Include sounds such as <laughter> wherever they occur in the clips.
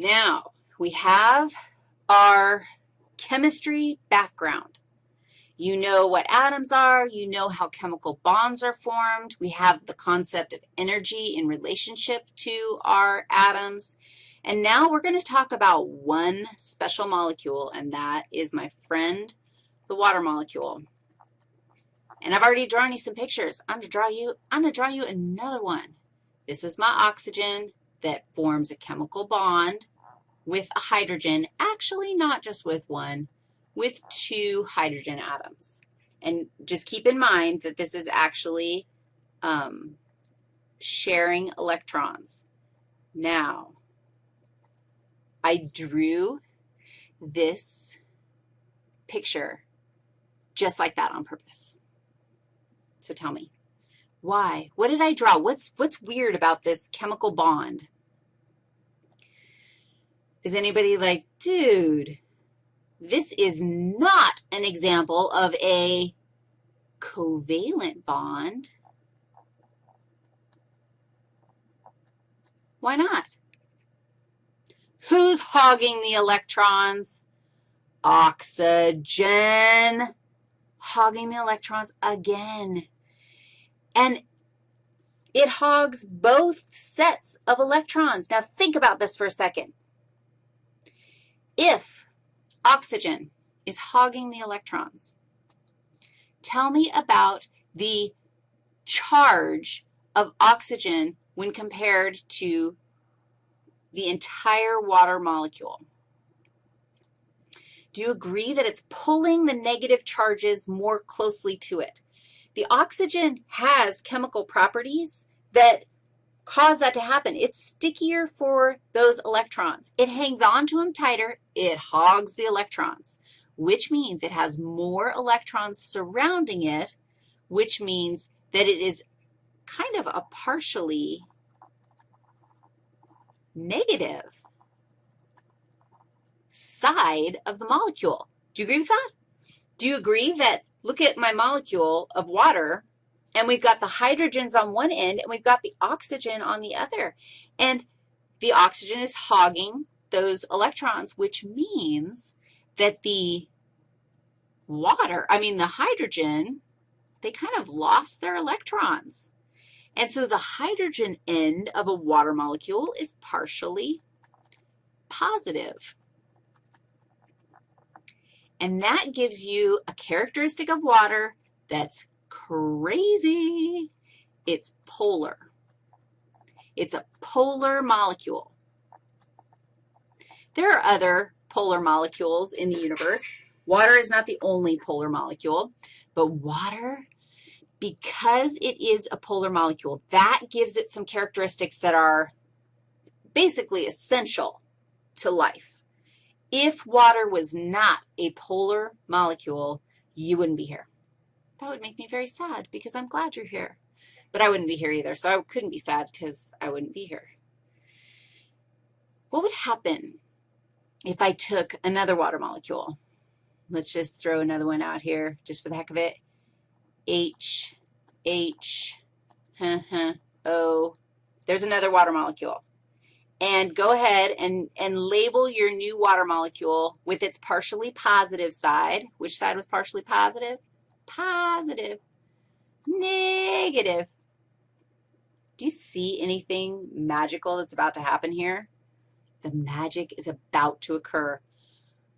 Now, we have our chemistry background. You know what atoms are. You know how chemical bonds are formed. We have the concept of energy in relationship to our atoms. And now we're going to talk about one special molecule, and that is my friend, the water molecule. And I've already drawn you some pictures. I'm going to draw you, I'm going to draw you another one. This is my oxygen that forms a chemical bond with a hydrogen, actually not just with one, with two hydrogen atoms. And just keep in mind that this is actually um, sharing electrons. Now, I drew this picture just like that on purpose. So tell me, why? What did I draw? What's, what's weird about this chemical bond? Is anybody like, dude, this is not an example of a covalent bond. Why not? Who's hogging the electrons? Oxygen hogging the electrons again. And it hogs both sets of electrons. Now, think about this for a second. If oxygen is hogging the electrons, tell me about the charge of oxygen when compared to the entire water molecule. Do you agree that it's pulling the negative charges more closely to it? The oxygen has chemical properties that cause that to happen. It's stickier for those electrons. It hangs on to them tighter. It hogs the electrons, which means it has more electrons surrounding it, which means that it is kind of a partially negative side of the molecule. Do you agree with that? Do you agree that, look at my molecule of water, and we've got the hydrogens on one end, and we've got the oxygen on the other. And the oxygen is hogging those electrons, which means that the water, I mean the hydrogen, they kind of lost their electrons. And so the hydrogen end of a water molecule is partially positive. And that gives you a characteristic of water that's crazy. It's polar. It's a polar molecule. There are other polar molecules in the universe. Water is not the only polar molecule, but water, because it is a polar molecule, that gives it some characteristics that are basically essential to life. If water was not a polar molecule, you wouldn't be here. That would make me very sad because I'm glad you're here. But I wouldn't be here either, so I couldn't be sad because I wouldn't be here. What would happen if I took another water molecule? Let's just throw another one out here just for the heck of it. H, H, huh, huh, O. There's another water molecule. And go ahead and, and label your new water molecule with its partially positive side. Which side was partially positive? Positive, negative. Do you see anything magical that's about to happen here? The magic is about to occur.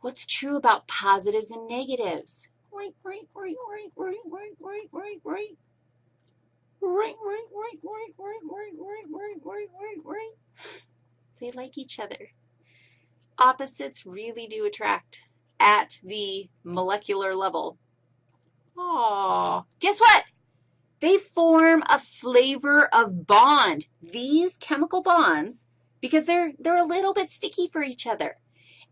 What's true about positives and negatives? Right, right, right, right, right, right, right, right, right. Right, right, right, right, right, right, right, right, right, right, right. They like each other. Opposites really do attract at the molecular level. Oh, guess what? They form a flavor of bond. These chemical bonds, because they're, they're a little bit sticky for each other.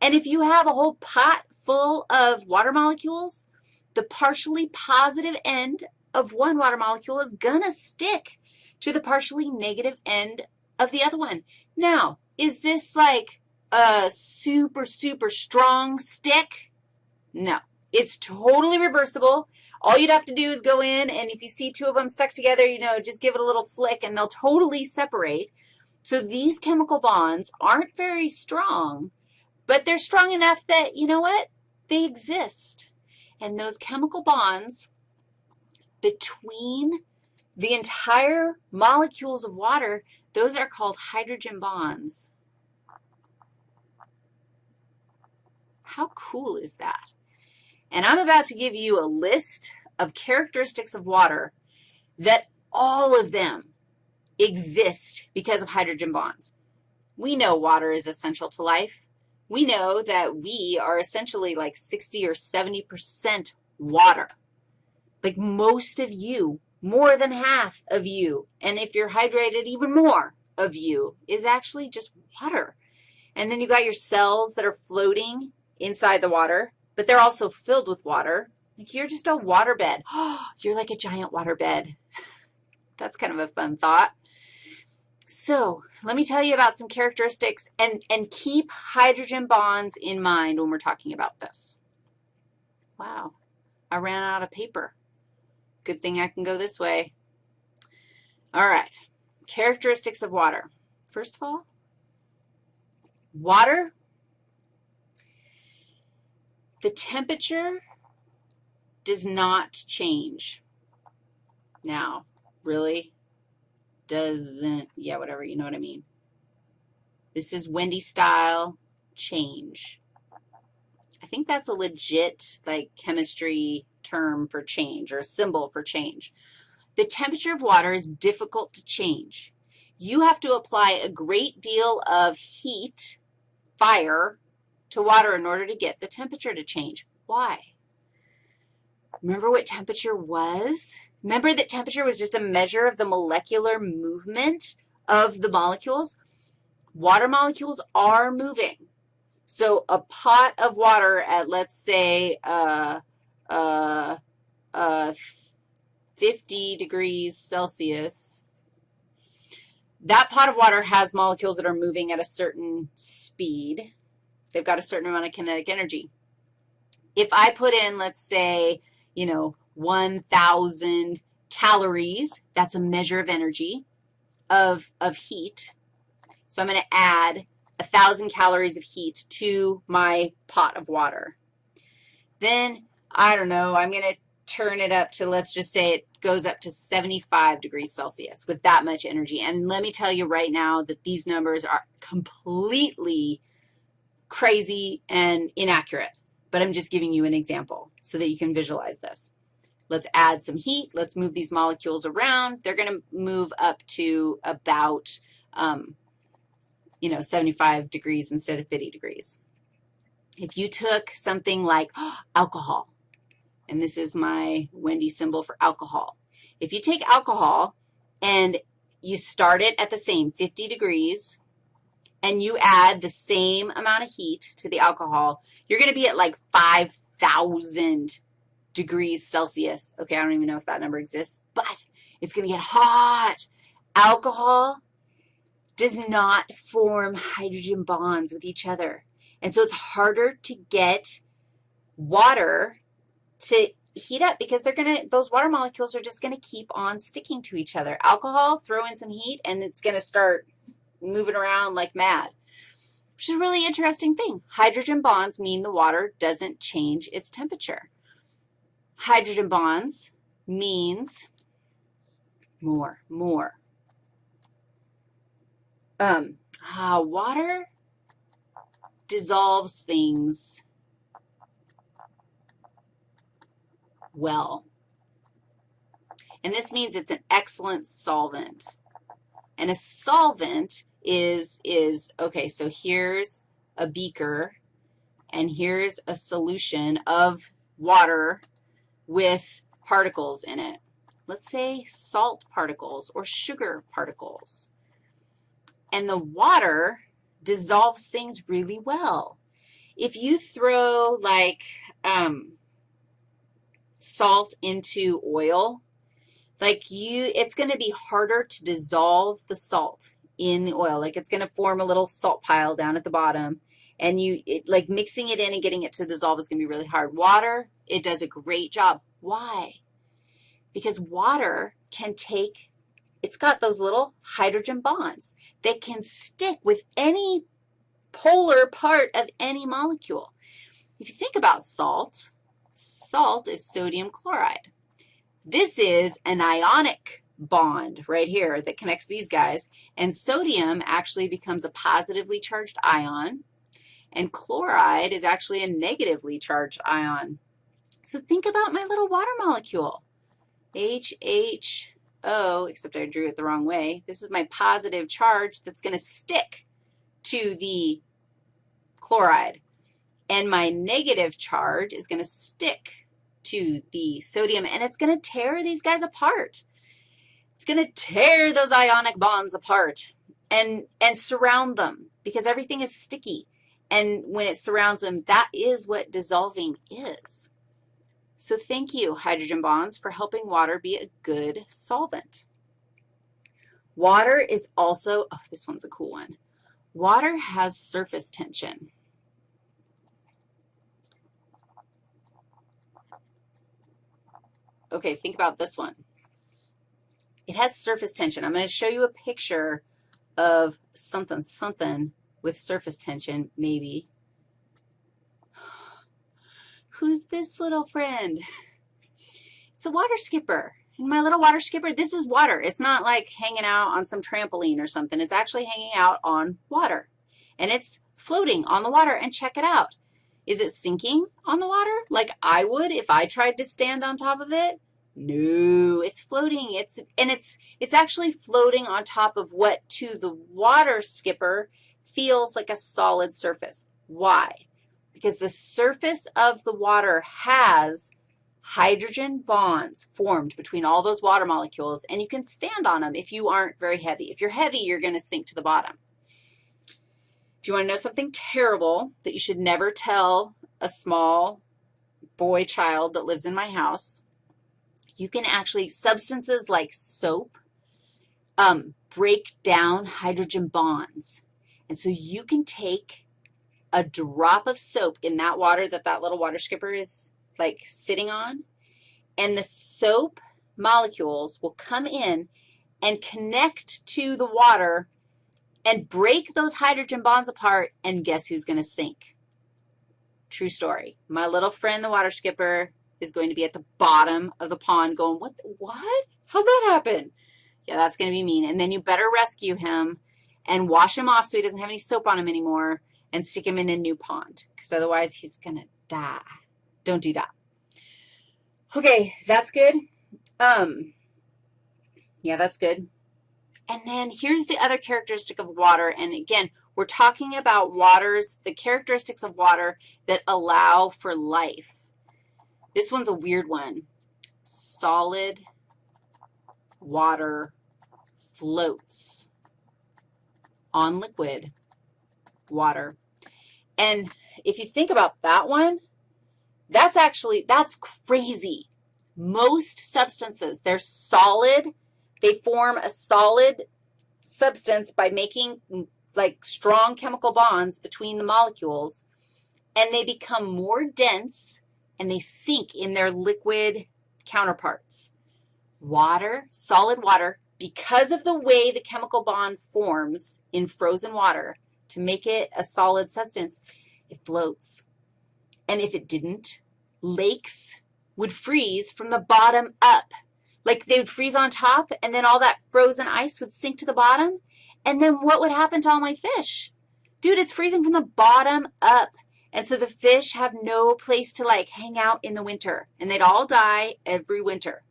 And if you have a whole pot full of water molecules, the partially positive end of one water molecule is going to stick to the partially negative end of the other one. Now, is this like a super, super strong stick? No. It's totally reversible. All you'd have to do is go in, and if you see two of them stuck together, you know, just give it a little flick, and they'll totally separate. So these chemical bonds aren't very strong, but they're strong enough that, you know what, they exist. And those chemical bonds between the entire molecules of water, those are called hydrogen bonds. How cool is that? And I'm about to give you a list of characteristics of water that all of them exist because of hydrogen bonds. We know water is essential to life. We know that we are essentially like 60 or 70% water. Like most of you, more than half of you, and if you're hydrated, even more of you is actually just water. And then you've got your cells that are floating inside the water, but they're also filled with water. Like you're just a water bed. Oh, <gasps> you're like a giant water bed. <laughs> That's kind of a fun thought. So let me tell you about some characteristics, and, and keep hydrogen bonds in mind when we're talking about this. Wow, I ran out of paper. Good thing I can go this way. All right, characteristics of water. First of all, water, the temperature does not change. Now, really? doesn't, yeah, whatever, you know what I mean. This is Wendy style change. I think that's a legit, like, chemistry term for change or a symbol for change. The temperature of water is difficult to change. You have to apply a great deal of heat, fire, to water in order to get the temperature to change. Why? Remember what temperature was? Remember that temperature was just a measure of the molecular movement of the molecules? Water molecules are moving. So a pot of water at, let's say, uh, uh, uh, 50 degrees Celsius, that pot of water has molecules that are moving at a certain speed. They've got a certain amount of kinetic energy. If I put in, let's say, you know, 1,000 calories. That's a measure of energy, of, of heat. So I'm going to add 1,000 calories of heat to my pot of water. Then, I don't know, I'm going to turn it up to, let's just say it goes up to 75 degrees Celsius with that much energy. And let me tell you right now that these numbers are completely crazy and inaccurate, but I'm just giving you an example so that you can visualize this. Let's add some heat. Let's move these molecules around. They're going to move up to about, um, you know, 75 degrees instead of 50 degrees. If you took something like oh, <gasps> alcohol, and this is my Wendy symbol for alcohol. If you take alcohol and you start it at the same 50 degrees, and you add the same amount of heat to the alcohol, you're going to be at like 5,000 degrees Celsius. Okay, I don't even know if that number exists, but it's going to get hot. Alcohol does not form hydrogen bonds with each other. And so it's harder to get water to heat up because they're going to, those water molecules are just going to keep on sticking to each other. Alcohol, throw in some heat, and it's going to start moving around like mad, which is a really interesting thing. Hydrogen bonds mean the water doesn't change its temperature hydrogen bonds means more, more. Um, uh, water dissolves things well. And this means it's an excellent solvent. And a solvent is, is okay, so here's a beaker, and here's a solution of water with particles in it. Let's say salt particles or sugar particles. And the water dissolves things really well. If you throw, like, um, salt into oil, like you, it's going to be harder to dissolve the salt in the oil. Like it's going to form a little salt pile down at the bottom. And you, it, like mixing it in and getting it to dissolve is going to be really hard. Water, it does a great job. Why? Because water can take it's got those little hydrogen bonds that can stick with any polar part of any molecule. If you think about salt, salt is sodium chloride. This is an ionic bond right here that connects these guys, and sodium actually becomes a positively charged ion, and chloride is actually a negatively charged ion. So think about my little water molecule, HHO, except I drew it the wrong way. This is my positive charge that's going to stick to the chloride. And my negative charge is going to stick to the sodium, and it's going to tear these guys apart. Going to tear those ionic bonds apart and, and surround them because everything is sticky. And when it surrounds them, that is what dissolving is. So thank you, hydrogen bonds, for helping water be a good solvent. Water is also, oh, this one's a cool one. Water has surface tension. Okay, think about this one. It has surface tension. I'm going to show you a picture of something, something with surface tension, maybe. <gasps> Who's this little friend? <laughs> It's a water skipper. And my little water skipper, this is water. It's not like hanging out on some trampoline or something. It's actually hanging out on water. And it's floating on the water. And check it out. Is it sinking on the water like I would if I tried to stand on top of it? No, it's floating. It's, and it's, it's actually floating on top of what to the water skipper feels like a solid surface. Why? Because the surface of the water has hydrogen bonds formed between all those water molecules, and you can stand on them if you aren't very heavy. If you're heavy, you're going to sink to the bottom. If you want to know something terrible that you should never tell a small boy child that lives in my house, you can actually, substances like soap um, break down hydrogen bonds. And so you can take a drop of soap in that water that that little water skipper is like sitting on, and the soap molecules will come in and connect to the water and break those hydrogen bonds apart, and guess who's going to sink? True story. My little friend, the water skipper, is going to be at the bottom of the pond going, what? What? How'd that happen? Yeah, that's going to be mean. And then you better rescue him and wash him off so he doesn't have any soap on him anymore and stick him in a new pond because otherwise he's going to die. Don't do that. Okay, that's good. Um, yeah, that's good. And then here's the other characteristic of water. And again, we're talking about waters, the characteristics of water that allow for life. This one's a weird one. Solid water floats on liquid water. And if you think about that one, that's actually, that's crazy. Most substances, they're solid. They form a solid substance by making like strong chemical bonds between the molecules, and they become more dense and they sink in their liquid counterparts. Water, solid water, because of the way the chemical bond forms in frozen water to make it a solid substance, it floats. And if it didn't, lakes would freeze from the bottom up. Like they would freeze on top, and then all that frozen ice would sink to the bottom. And then what would happen to all my fish? Dude, it's freezing from the bottom up. And so the fish have no place to, like, hang out in the winter, and they'd all die every winter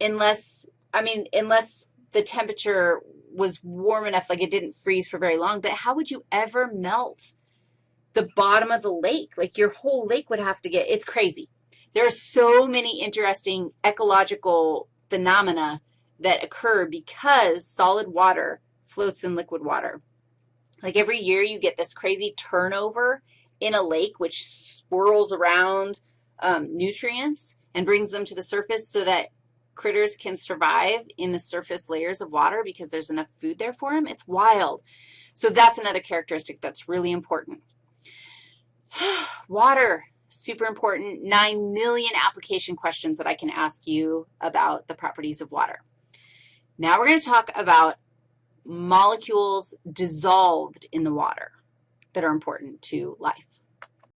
unless, I mean, unless the temperature was warm enough, like it didn't freeze for very long. But how would you ever melt the bottom of the lake? Like your whole lake would have to get, it's crazy. There are so many interesting ecological phenomena that occur because solid water floats in liquid water. Like every year you get this crazy turnover in a lake which swirls around um, nutrients and brings them to the surface so that critters can survive in the surface layers of water because there's enough food there for them. It's wild. So that's another characteristic that's really important. <sighs> water, super important. 9 million application questions that I can ask you about the properties of water. Now we're going to talk about molecules dissolved in the water that are important to life.